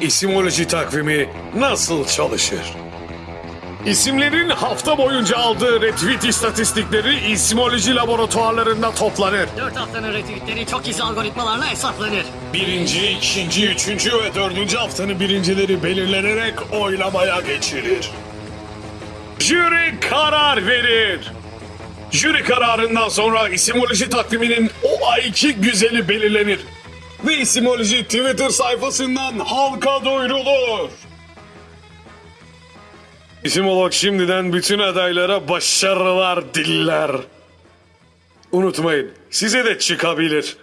İsimoloji takvimi nasıl çalışır? İsimlerin hafta boyunca aldığı retweet istatistikleri isimoloji laboratuvarlarında toplanır. 4 haftanın retweetleri çok gizli algoritmalarla hesaplanır. Birinci, ikinci, üçüncü ve dördüncü haftanın birincileri belirlenerek oylamaya geçilir. Jüri karar verir. Jüri kararından sonra isimoloji takviminin o ayki güzeli belirlenir. Ve isimoloji Twitter sayfasından halka duyurulur. İsimolog şimdiden bütün adaylara başarılar diller. Unutmayın size de çıkabilir.